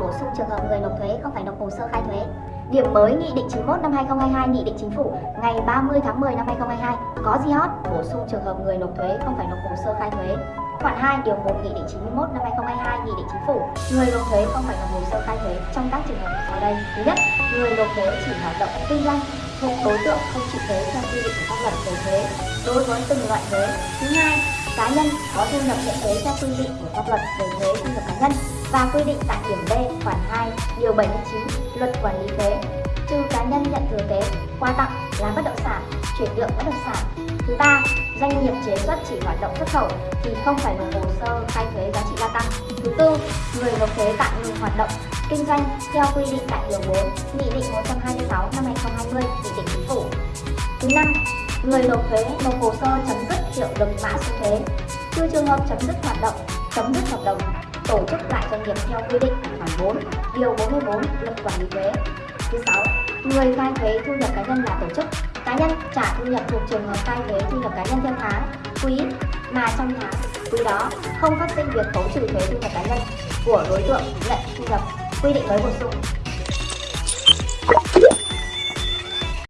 bổ sung trường hợp người nộp thuế không phải nộp hồ sơ khai thuế. Điểm mới Nghị định 91 năm 2022 Nghị định Chính phủ ngày 30 tháng 10 năm 2022 có gì hot? Bổ sung trường hợp người nộp thuế không phải nộp hồ sơ khai thuế. Khoản 2 điều 1 Nghị định 91 năm 2022 Nghị định Chính phủ người nộp thuế không phải nộp hồ sơ khai thuế trong các trường hợp sau đây. Thứ nhất, người nộp thuế chỉ hoạt động kinh doanh thuộc đối tượng không chịu thuế theo quy định của pháp luật về thuế đối với từng loại thuế. Thứ hai, cá nhân có thu nhập nhận thuế theo quy định của pháp luật về thuế thu nhập cá nhân và quy định tại điểm b, khoản 2 điều 79 luật quản lý thuế. Trừ cá nhân nhận thừa kế qua tặng là bất động sản, chuyển nhượng bất động sản. Thứ ba, doanh nghiệp chế xuất chỉ hoạt động xuất khẩu thì không phải nộp hồ sơ khai thuế giá trị gia tăng. Thứ tư, người nộp thuế tạm ngừng hoạt động, kinh doanh theo quy định tại điều 4 nghị định 126 năm 2020 nghị định chính phủ. Thứ năm người nộp thuế, nộp hồ sơ chấm dứt hiệu lực mã số thuế. Trừ trường hợp chấm dứt hoạt động, chấm dứt hợp đồng, tổ chức lại doanh nghiệp theo quy định khoản 4 điều 44 luật quản lý thuế. Thứ sáu, người khai thuế thu nhập cá nhân là tổ chức. Cá nhân trả thu nhập thuộc trường hợp khai thuế thu nhập cá nhân theo tháng, quý mà trong tháng, quý đó không phát sinh việc khấu trừ thuế thu nhập cá nhân của đối tượng nhận thu nhập quy định mới bổ sung.